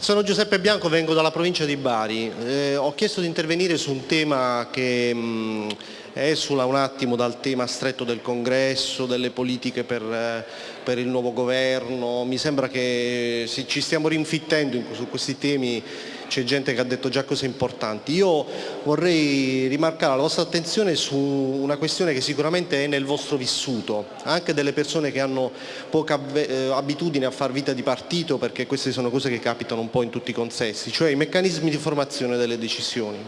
Sono Giuseppe Bianco, vengo dalla provincia di Bari. Eh, ho chiesto di intervenire su un tema che mh, esula un attimo dal tema stretto del congresso, delle politiche per, eh, per il nuovo governo. Mi sembra che ci stiamo rinfittendo su questi temi c'è gente che ha detto già cose importanti. Io vorrei rimarcare la vostra attenzione su una questione che sicuramente è nel vostro vissuto, anche delle persone che hanno poca eh, abitudine a far vita di partito, perché queste sono cose che capitano un po' in tutti i consessi, cioè i meccanismi di formazione delle decisioni.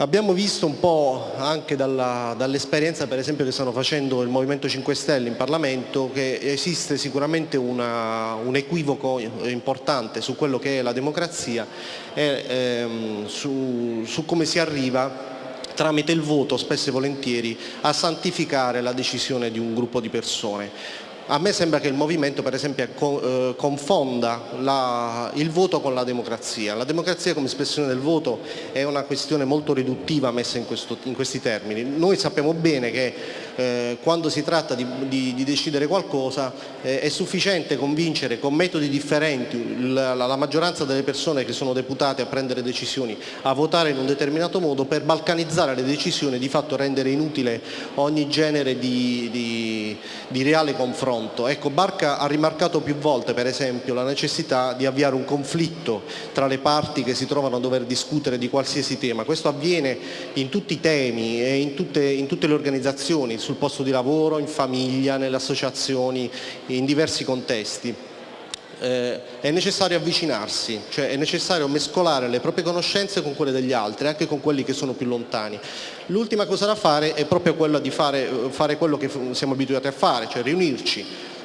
Abbiamo visto un po' anche dall'esperienza per esempio che stanno facendo il Movimento 5 Stelle in Parlamento che esiste sicuramente una, un equivoco importante su quello che è la democrazia e ehm, su, su come si arriva tramite il voto spesso e volentieri a santificare la decisione di un gruppo di persone. A me sembra che il movimento per esempio eh, confonda la, il voto con la democrazia. La democrazia come espressione del voto è una questione molto riduttiva messa in, questo, in questi termini. Noi sappiamo bene che eh, quando si tratta di, di, di decidere qualcosa eh, è sufficiente convincere con metodi differenti la, la, maggioranza delle persone che sono deputate a prendere decisioni a votare in un determinato modo per balcanizzare le decisioni e di fatto rendere inutile ogni genere di, di reale confronto confronto. Ecco, Barca ha rimarcato più volte per esempio la necessità di avviare un conflitto tra le parti che si trovano a dover discutere di qualsiasi tema. Questo avviene in tutti i temi e in tutte, in tutte le organizzazioni, sul posto di lavoro, in famiglia, nelle associazioni, in diversi contesti. Eh, è necessario avvicinarsi, cioè è necessario mescolare le proprie conoscenze con quelle degli altri, anche con quelli che sono più lontani. L'ultima cosa da fare è proprio quella di fare, fare quello che siamo abituati a fare, cioè riunirci,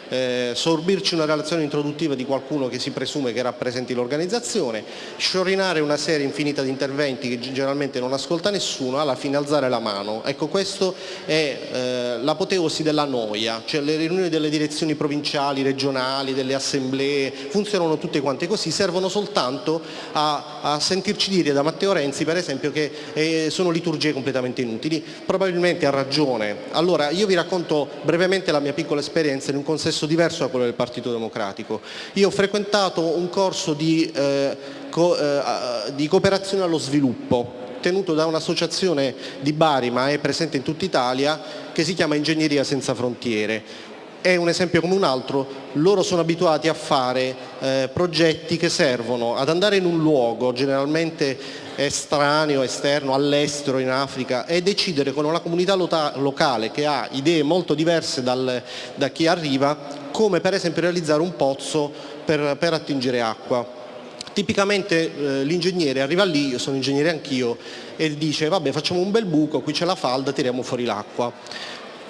eh, sorbirci una relazione introduttiva di qualcuno che si presume che rappresenti l'organizzazione, sciorinare una serie infinita di interventi che generalmente non ascolta nessuno, alla fine alzare la mano. Ecco, questo è eh, l'apoteosi della noia, cioè le riunioni delle direzioni provinciali, regionali, delle assemblee, funzionano tutte quante così, servono soltanto a, a sentirci dire da Matteo Renzi per esempio che eh, sono liturgie completamente inutili, probabilmente ha ragione. Allora io vi racconto brevemente la mia piccola esperienza in un consesso contesto diverso da quello del Partito Democratico. Io ho frequentato un corso di, eh, co, eh, di cooperazione allo sviluppo tenuto da un'associazione di Bari ma è presente in tutta Italia che si chiama Ingegneria Senza Frontiere è un esempio come un altro, loro sono abituati a fare eh, progetti che servono ad andare in un luogo generalmente estraneo, esterno, all'estero, in Africa e decidere con una comunità locale che ha idee molto diverse dal, da chi arriva come per esempio realizzare un pozzo per, per attingere acqua. Tipicamente eh, l'ingegnere arriva lì, io sono ingegnere anch'io, e dice vabbè facciamo un bel buco, qui c'è la falda, tiriamo fuori l'acqua.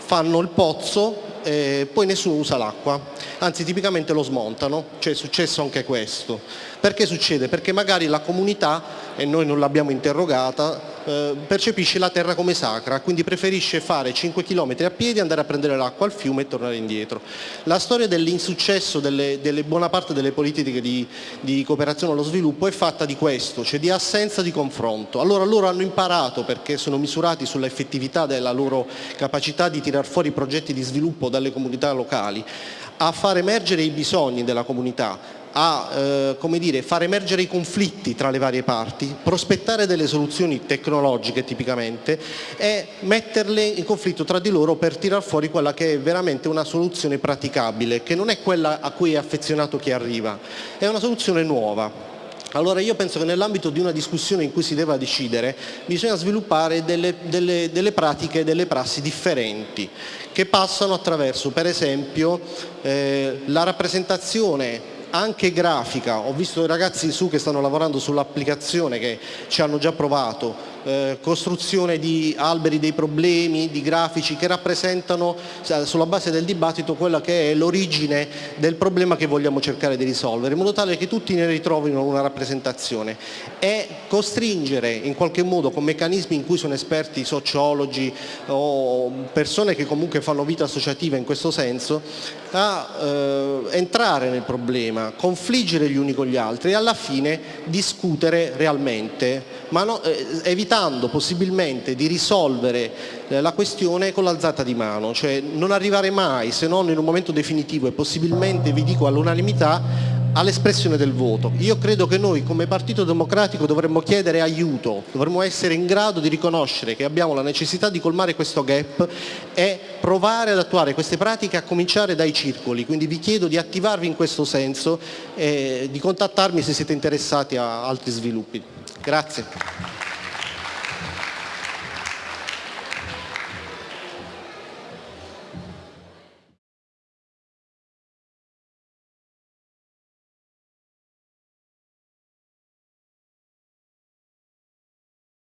Fanno il pozzo, e poi nessuno usa l'acqua, anzi tipicamente lo smontano, cioè è successo anche questo. Perché succede? Perché magari la comunità, e noi non l'abbiamo interrogata, eh, percepisce la terra come sacra, quindi preferisce fare 5 km a piedi, andare a prendere l'acqua al fiume e tornare indietro. La storia dell'insuccesso delle, delle, buona parte delle politiche di, di, cooperazione allo sviluppo è fatta di questo, cioè di assenza di confronto. Allora loro hanno imparato, perché sono misurati sull'effettività della loro capacità di tirar fuori progetti di sviluppo dalle comunità locali, a far emergere i bisogni della comunità, a eh, come dire, far emergere i conflitti tra le varie parti, prospettare delle soluzioni tecnologiche tipicamente e metterle in conflitto tra di loro per tirar fuori quella che è veramente una soluzione praticabile, che non è quella a cui è affezionato chi arriva, è una soluzione nuova. Allora io penso che nell'ambito di una discussione in cui si deve decidere bisogna sviluppare delle, delle, delle pratiche, delle prassi differenti che passano attraverso per esempio eh, la rappresentazione anche grafica, ho visto i ragazzi su che stanno lavorando sull'applicazione che ci hanno già provato, eh, costruzione di alberi dei problemi, di grafici che rappresentano sulla base del dibattito quella che è l'origine del problema che vogliamo cercare di risolvere, in modo tale che tutti ne ritrovino una rappresentazione. E costringere in qualche modo con meccanismi in cui sono esperti sociologi o persone che comunque fanno vita associativa in questo senso a eh, entrare nel problema, confliggere gli uni con gli altri e alla fine discutere realmente, ma no, eh, evitando possibilmente di risolvere eh, la questione con l'alzata di mano, cioè non arrivare mai, se non in un momento definitivo e possibilmente, vi dico all'unanimità, all'espressione del voto. Io credo che noi come Partito Democratico dovremmo chiedere aiuto, dovremmo essere in grado di riconoscere che abbiamo la necessità di colmare questo gap e provare ad attuare queste pratiche a cominciare dai circoli, quindi vi chiedo di attivarvi in questo senso e di contattarmi se siete interessati a altri sviluppi. Grazie.